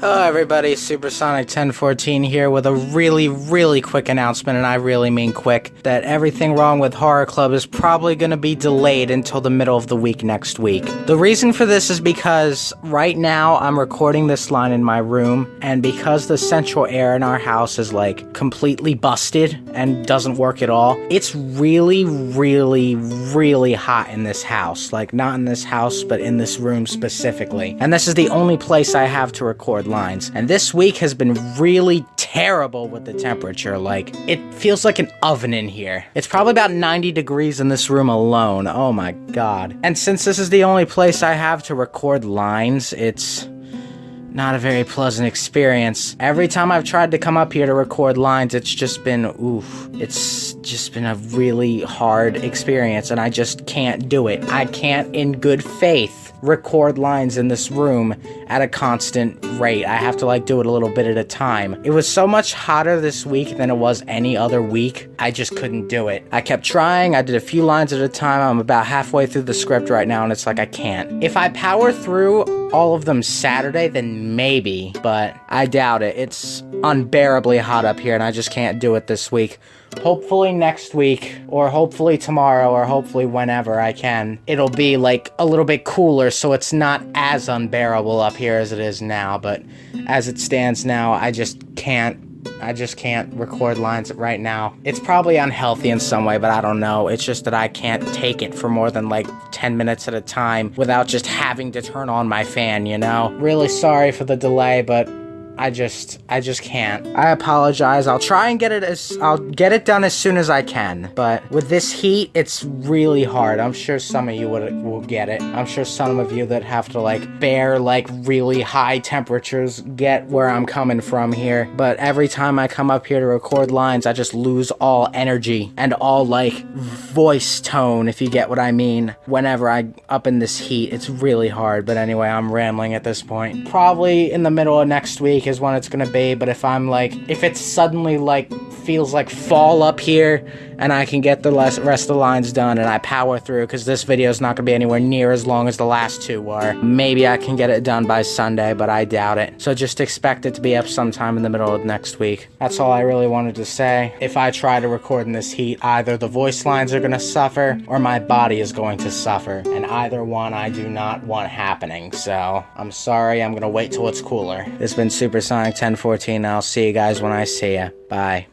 Hello everybody, Supersonic 1014 here with a really, really quick announcement, and I really mean quick, that everything wrong with Horror Club is probably going to be delayed until the middle of the week next week. The reason for this is because right now I'm recording this line in my room, and because the central air in our house is like completely busted and doesn't work at all, it's really, really, really hot in this house. Like, not in this house, but in this room specifically. And this is the only place I have to record lines. And this week has been really terrible with the temperature. Like, it feels like an oven in here. It's probably about 90 degrees in this room alone. Oh my god. And since this is the only place I have to record lines, it's not a very pleasant experience. Every time I've tried to come up here to record lines, it's just been, oof, it's just been a really hard experience, and I just can't do it. I can't, in good faith, record lines in this room at a constant rate. I have to like do it a little bit at a time. It was so much hotter this week than it was any other week. I just couldn't do it. I kept trying. I did a few lines at a time. I'm about halfway through the script right now and it's like I can't. If I power through all of them Saturday, then maybe, but I doubt it. It's unbearably hot up here and I just can't do it this week. Hopefully next week, or hopefully tomorrow, or hopefully whenever I can, it'll be like a little bit cooler so it's not as unbearable up here as it is now. But as it stands now, I just can't I just can't record lines right now. It's probably unhealthy in some way, but I don't know. It's just that I can't take it for more than like 10 minutes at a time without just having to turn on my fan, you know? Really sorry for the delay, but I just I just can't. I apologize. I'll try and get it as I'll get it done as soon as I can. But with this heat, it's really hard. I'm sure some of you would will get it. I'm sure some of you that have to like bear like really high temperatures get where I'm coming from here. But every time I come up here to record lines, I just lose all energy and all like voice tone if you get what I mean. Whenever I up in this heat, it's really hard. But anyway, I'm rambling at this point. Probably in the middle of next week is when it's gonna be, but if I'm like, if it's suddenly like feels like fall up here and I can get the rest of the lines done and I power through because this video is not gonna be anywhere near as long as the last two were. Maybe I can get it done by Sunday, but I doubt it. So just expect it to be up sometime in the middle of next week. That's all I really wanted to say. If I try to record in this heat, either the voice lines are gonna suffer or my body is going to suffer. And either one I do not want happening. So I'm sorry, I'm gonna wait till it's cooler. It's been Super Supersonic 1014. I'll see you guys when I see you. Bye.